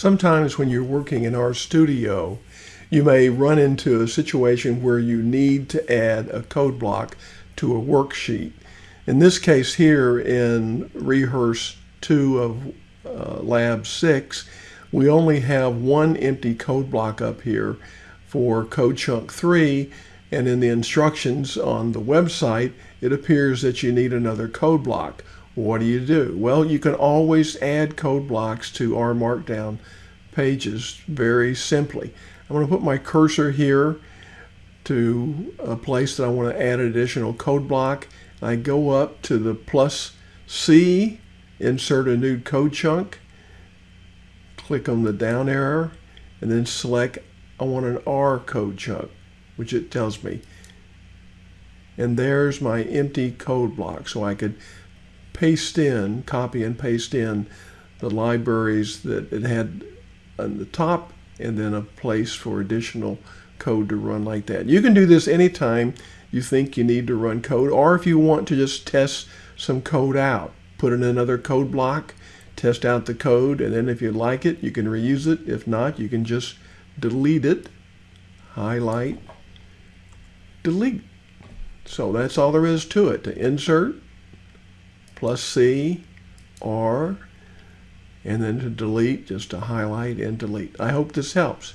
Sometimes when you're working in RStudio, you may run into a situation where you need to add a code block to a worksheet. In this case here in Rehearse 2 of uh, Lab 6, we only have one empty code block up here for code chunk 3 and in the instructions on the website it appears that you need another code block. What do you do? Well, you can always add code blocks to R Markdown pages very simply. I'm going to put my cursor here to a place that I want to add an additional code block. I go up to the plus C, insert a new code chunk, click on the down arrow, and then select I want an R code chunk, which it tells me. And there's my empty code block. So I could paste in, copy and paste in the libraries that it had on the top and then a place for additional code to run like that. You can do this anytime you think you need to run code or if you want to just test some code out. Put in another code block, test out the code, and then if you like it, you can reuse it. If not, you can just delete it, highlight, delete. So that's all there is to it. To insert, plus C, R, and then to delete, just to highlight and delete. I hope this helps.